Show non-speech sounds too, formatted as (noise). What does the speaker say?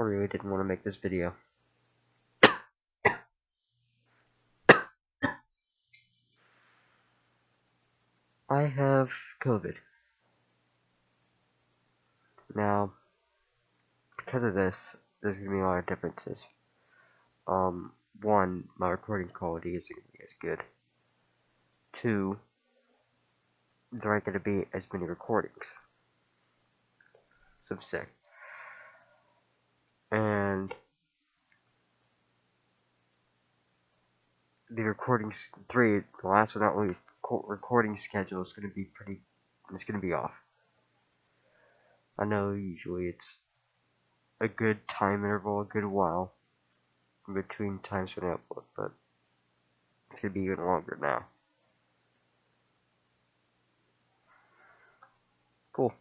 I really didn't want to make this video. (coughs) I have COVID. Now, because of this, there's going to be a lot of differences. Um, one, my recording quality isn't going to be as good. Two, there aren't going to be as many recordings. So I'm sick. The recording three, the last but not least, recording schedule is going to be pretty. It's going to be off. I know usually it's a good time interval, a good while between times when I upload, but it should be even longer now. Cool.